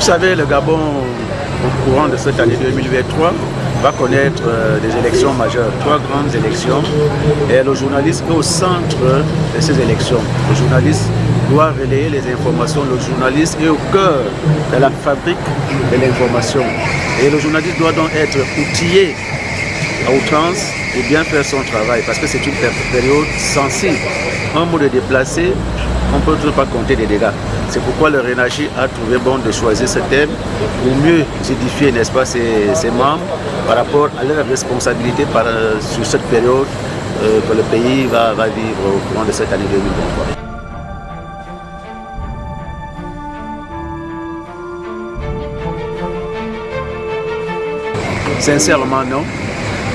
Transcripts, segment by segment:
Vous savez, le Gabon, au courant de cette année 2023, va connaître euh, des élections majeures, trois grandes élections. Et le journaliste est au centre de ces élections. Le journaliste doit relayer les informations. Le journaliste est au cœur de la fabrique de l'information. Et le journaliste doit donc être outillé à outrance pour bien faire son travail parce que c'est une période sensible. Un mot de déplacé, on ne peut pas compter des dégâts. C'est pourquoi le Rénachi a trouvé bon de choisir ce thème pour mieux édifier, n'est-ce pas, ses, membres par rapport à leurs responsabilités par, sur cette période euh, que le pays va, va vivre au courant de cette année 2023. Sincèrement, non.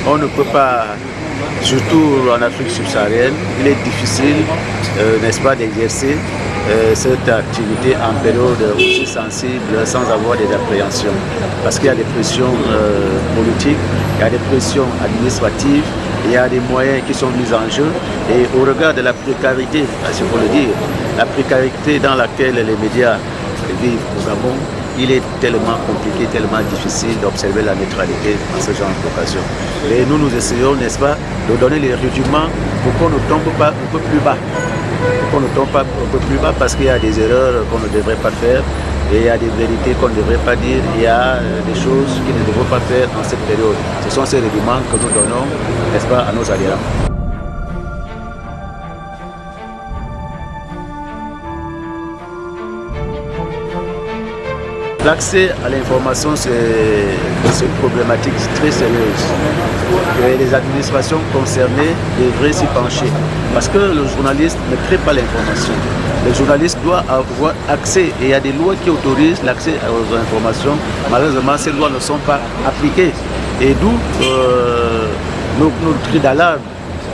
On ne peut pas, surtout en Afrique subsaharienne, il est difficile, euh, n'est-ce pas, d'exercer euh, cette activité en période aussi sensible sans avoir des appréhensions. Parce qu'il y a des pressions euh, politiques, il y a des pressions administratives, il y a des moyens qui sont mis en jeu. Et au regard de la précarité, si faut le dire, la précarité dans laquelle les médias vivent au Gabon, il est tellement compliqué, tellement difficile d'observer la neutralité en ce genre d'occasion. Et nous, nous essayons, n'est-ce pas, de donner les rudiments pour qu'on ne tombe pas un peu plus bas. Pour qu'on ne tombe pas un peu plus bas parce qu'il y a des erreurs qu'on ne devrait pas faire et il y a des vérités qu'on ne devrait pas dire, il y a euh, des choses qu'il ne devrait pas faire en cette période. Ce sont ces rudiments que nous donnons, n'est-ce pas, à nos adhérents. L'accès à l'information, c'est une problématique très sérieuse. Et les administrations concernées devraient s'y pencher. Parce que le journaliste ne crée pas l'information. Le journaliste doit avoir accès. Et il y a des lois qui autorisent l'accès aux informations. Malheureusement, ces lois ne sont pas appliquées. Et d'où euh, nos, d'alarme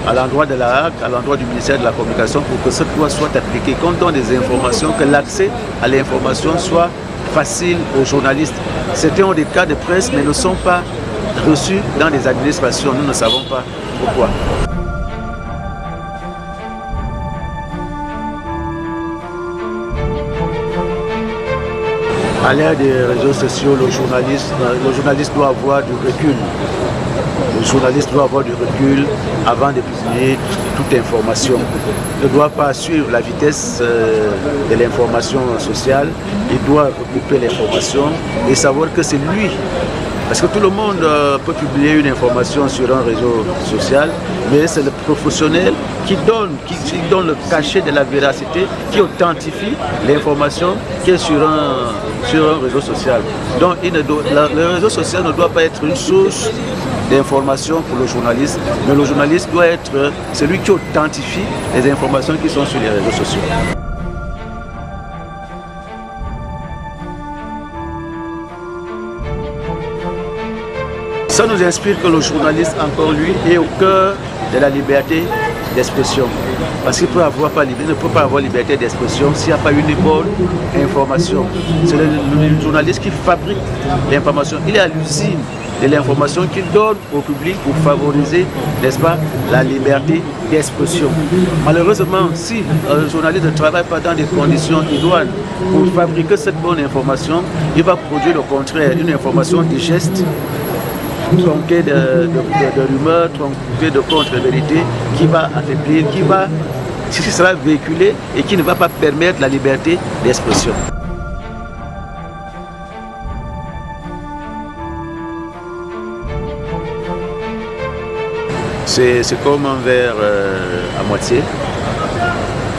à l'endroit de la HAC, à l'endroit du ministère de la Communication, pour que cette loi soit appliquée. Quand on des informations, que l'accès à l'information soit facile aux journalistes. C'était des cas de presse, mais ne sont pas reçus dans les administrations. Nous ne savons pas pourquoi. À l'ère des réseaux sociaux, le journaliste, le journaliste doit avoir du recul. Le journaliste doit avoir du recul avant de publier toute information. Il ne doit pas suivre la vitesse euh, de l'information sociale. Il doit recouper l'information et savoir que c'est lui parce que tout le monde euh, peut publier une information sur un réseau social, mais c'est le professionnel qui donne, qui, donne le cachet de la véracité, qui authentifie l'information qui est sur un, sur un réseau social. Donc le réseau social ne doit pas être une source d'information pour le journaliste, mais le journaliste doit être celui qui authentifie les informations qui sont sur les réseaux sociaux. Ça nous inspire que le journaliste, encore lui, est au cœur de la liberté d'expression. Parce qu'il peut avoir pas, ne peut pas avoir liberté d'expression s'il n'y a pas une bonne information. C'est le, journaliste qui fabrique l'information. Il est à l'usine de l'information qu'il donne au public pour favoriser, n'est-ce pas, la liberté d'expression. Malheureusement, si un journaliste ne travaille pas dans des conditions idoines pour fabriquer cette bonne information, il va produire le contraire, une information digeste tronqué de, de, rumeurs, tronqué de contre-vérités, qui va affaiblir, qui va, qui sera véhiculé et qui ne va pas permettre la liberté d'expression. C'est comme un verre euh, à moitié.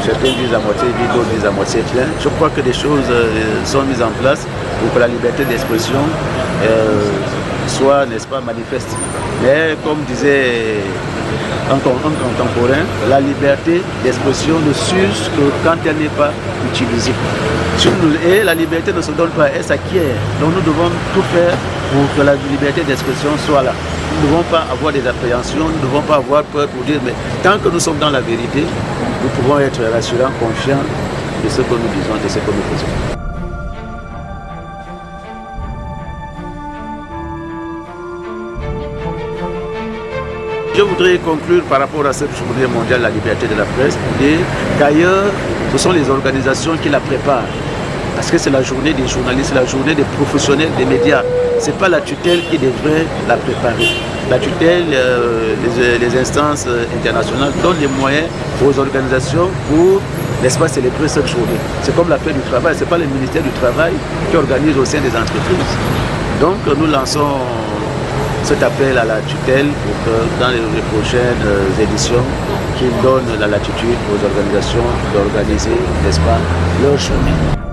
Certains disent à moitié d'autres disent à moitié plein. Je crois que des choses euh, sont mises en place pour que la liberté d'expression euh, soit, n'est-ce pas, manifeste. Mais comme disait un, contemporain, la liberté d'expression ne s'use que quand elle n'est pas utilisée. Et la liberté ne se donne pas, elle s'acquiert. Donc nous devons tout faire pour que la liberté d'expression soit là. Nous ne devons pas avoir des appréhensions, nous ne devons pas avoir peur pour dire, mais tant que nous sommes dans la vérité, nous pouvons être rassurants, confiants de ce que nous disons, de ce que nous faisons. Je voudrais conclure par rapport à cette journée mondiale de la liberté de la presse pour dire qu'ailleurs, ce sont les organisations qui la préparent. Parce que c'est la journée des journalistes, c'est la journée des professionnels des médias. Ce n'est pas la tutelle qui devrait la préparer. La tutelle, euh, les, instances internationales donnent les moyens aux organisations pour n'est-ce pas, célébrer cette journée. C'est comme la fête du travail, ce n'est pas le ministère du Travail qui organise au sein des entreprises. Donc nous lançons cet appel à la tutelle pour que dans les prochaines éditions, qu'ils donnent la latitude aux organisations d'organiser, n'est-ce pas, leur journée.